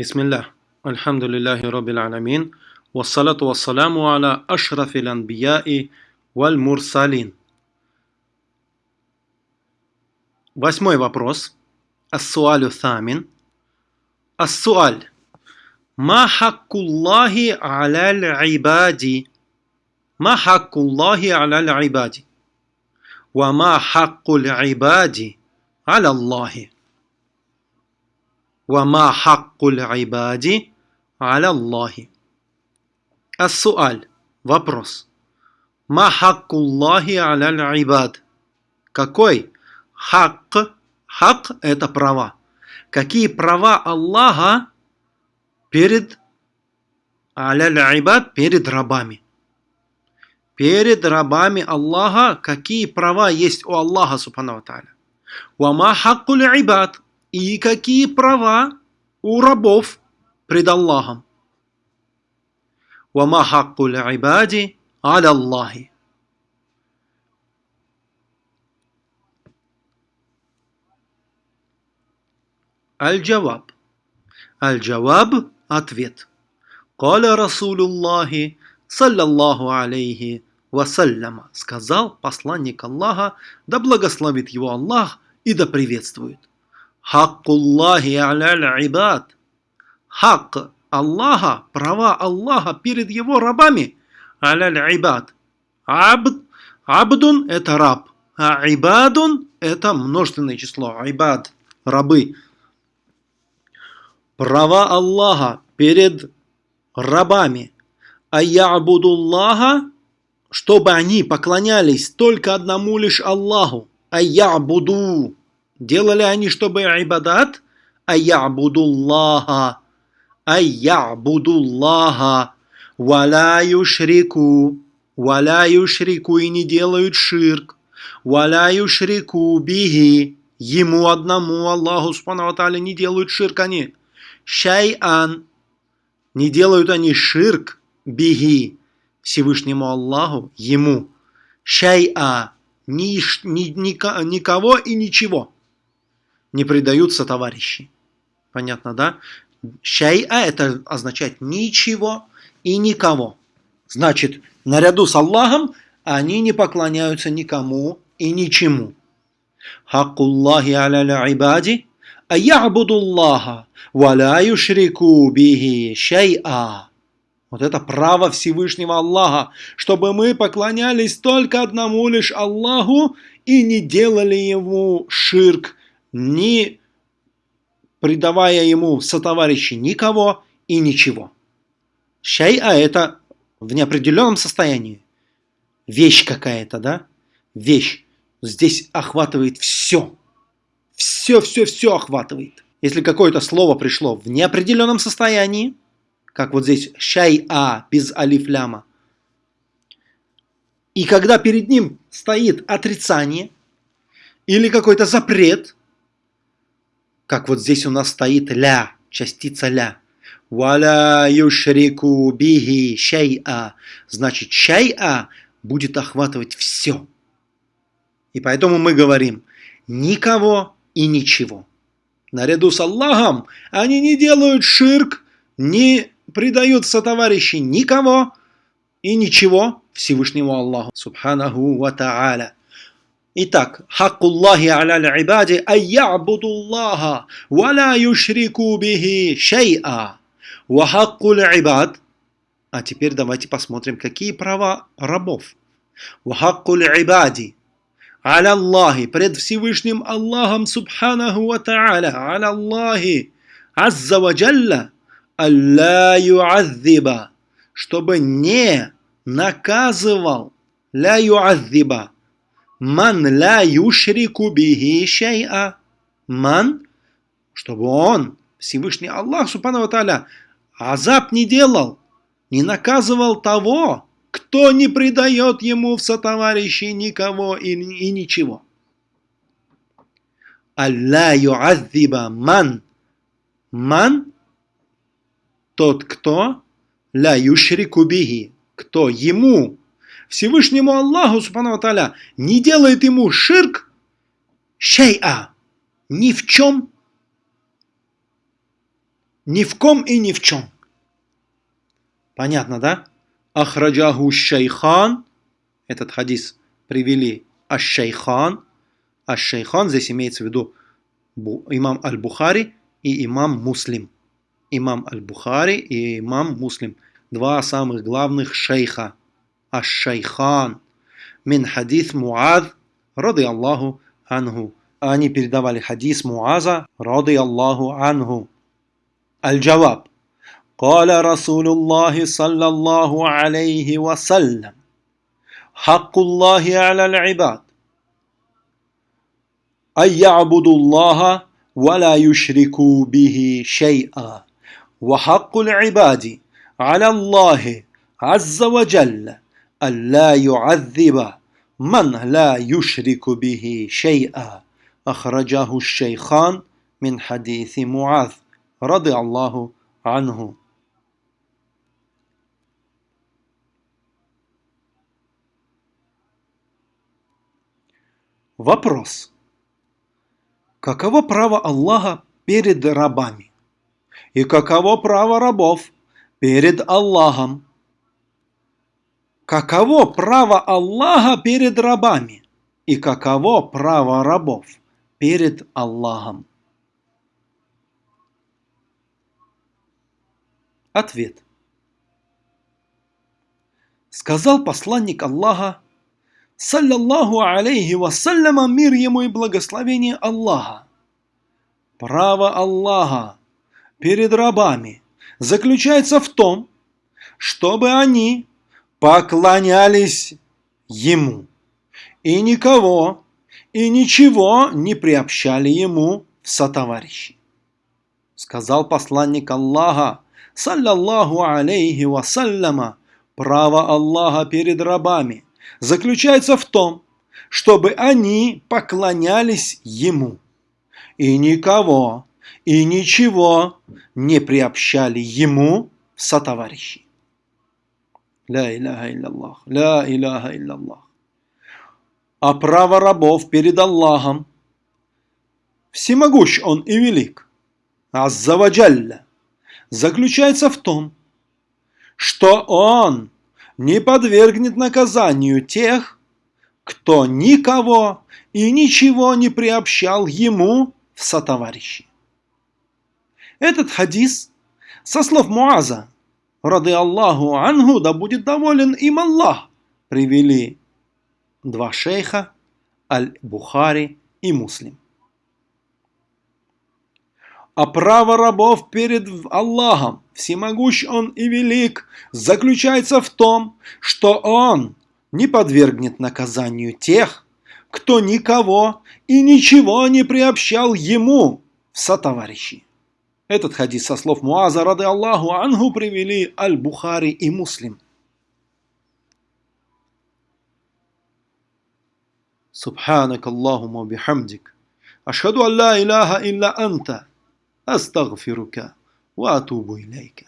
بسم الله الحمد لله رب العالمين والصلاة والسلام على أشرف الأنبياء والمرسلين Восьмой вопрос. السؤال الثامن السؤال ما حق الله على العباد ما حق الله على العباد وما حق العباد على الله وما حق العباد على الله السؤال вопрос ما حق الله على العباد какой хак хак это права какие права Аллаха перед аля перед рабами перед рабами Аллаха какие права есть у Аллаха субхану ва Вама хаккуль ибад и какие права у рабов пред Аллахом. Вама хаккуль ибади аля Аллахи. Аль-Джаваб. Аль-Джаваб – ответ. Каля Расулуллахи, саллаллаху алейхи вассаляма, сказал посланник Аллаха, да благословит его Аллах и да приветствует. Хаккуллахи аля ибад. Хак Аллаха, права Аллаха перед его рабами. Аля ибад. Абд. Абдун – это раб. А ибадун – это множественное число. Ибад – рабы. Права Аллаха перед рабами. А ябудуллаха, чтобы они поклонялись только одному лишь Аллаху. А ябуду Делали они, чтобы ибадат? Айябудуллаха. Айябудуллаха. Валя юшрику. Валя юшрику и не делают ширк. Валя юшрику биги. Ему одному, Аллаху Субхану не делают ширк они. Шайан. Не делают они ширк биги. Всевышнему Аллаху, ему. Шайа. Ни, ни, никого и ничего не предаются товарищи. Понятно, да? Шай'a это означает ничего и никого. Значит, наряду с Аллахом они не поклоняются никому и ничему. Хаккуллахи аля ибади а ябудуллаха валя юшрику бихи шай'a. Вот это право Всевышнего Аллаха, чтобы мы поклонялись только одному лишь Аллаху и не делали ему ширк не придавая ему сотоварищи никого и ничего. Шай'a это в неопределенном состоянии. Вещь какая-то, да? Вещь. Здесь охватывает все. Все, все, все охватывает. Если какое-то слово пришло в неопределенном состоянии, как вот здесь шай-а без алифляма, и когда перед ним стоит отрицание или какой-то запрет – как вот здесь у нас стоит ля, частица ля. Валя юшрику биги шай'a. Значит, шай'a будет охватывать все. И поэтому мы говорим никого и ничего. Наряду с Аллахом они не делают ширк, не предают сотоварищи никого и ничего Всевышнему Аллаху. Субханаху ва та'аля. Итак, хаккуллахи аля ибади айябудуллаха ва ла юшрику бихи шай'a. Ва хаккул ибад. А теперь давайте посмотрим, какие права рабов. Ва хаккул ибади. Аля Аллахи, пред Всевышним Аллахом Субханаху ва Та'аля, аля Аллахи, Азза ва Джалла, Алла юаззиба, чтобы не наказывал, ля юаззиба, Ман ла юшрику бихи шай'a. Ман, чтобы он, Всевышний Аллах, Субхану Тааля, азаб не делал, не наказывал того, кто не предает ему в сотоварищи никого и, и ничего. Алла юаззиба ман. Ман – тот, кто ла юшрику бихи, кто ему Всевышнему Аллаху, Субхану Таля, не делает ему ширк шейа, ни в чем, ни в ком и ни в чем. Понятно, да? Ахраджаху шейхан. Этот хадис привели аш-шейхан. Аш-шейхан здесь имеется в виду имам Аль-Бухари и имам Муслим. Имам Аль-Бухари и имам Муслим. Два самых главных шейха. Аш-шейхан. Мин хадис Муад, рады Аллаху анху. Они передавали хадис Муаза, рады Аллаху анху. Аль-Джаваб. قال رسول الله صلى الله عليه وسلم حق الله على العباد أن يعبدوا الله ولا يشركوا به شيئا وحق العباد على الله عز وجل أن لا يعذب من لا يشرك به شيئا أخرجه الشيخان من حديث معاذ رضي الله عنه Вопрос. Каково право Аллаха перед рабами? И каково право рабов перед Аллахом? Каково право Аллаха перед рабами? И каково право рабов перед Аллахом? Ответ. Сказал посланник Аллаха саллаллаху алейхи вассаляма, мир ему и благословение Аллаха. Право Аллаха перед рабами заключается в том, чтобы они поклонялись Ему и никого и ничего не приобщали Ему в сотоварищи. Сказал посланник Аллаха, саллаллаху алейхи вассаляма, право Аллаха перед рабами – заключается в том, чтобы они поклонялись Ему и никого и ничего не приобщали Ему в сотоварищи. Ля иляха илляллах, ля иляха илляллах. А право рабов перед Аллахом всемогущ Он и велик, Аззаваджалля, заключается в том, что Он не подвергнет наказанию тех, кто никого и ничего не приобщал ему в сотоварищи. Этот хадис со слов Муаза, рады Аллаху Ангу, да будет доволен им Аллах, привели два шейха, Аль-Бухари и Муслим. А право рабов перед Аллахом, всемогущ Он и велик, заключается в том, что Он не подвергнет наказанию тех, кто никого и ничего не приобщал Ему в сотоварищи. Этот хадис со слов Муаза, рады Аллаху Ангу, привели Аль-Бухари и Муслим. سبحانك اللهم وبحمدك أشهد أن لا إله إلا أنت أستغفرك وأتوب إليك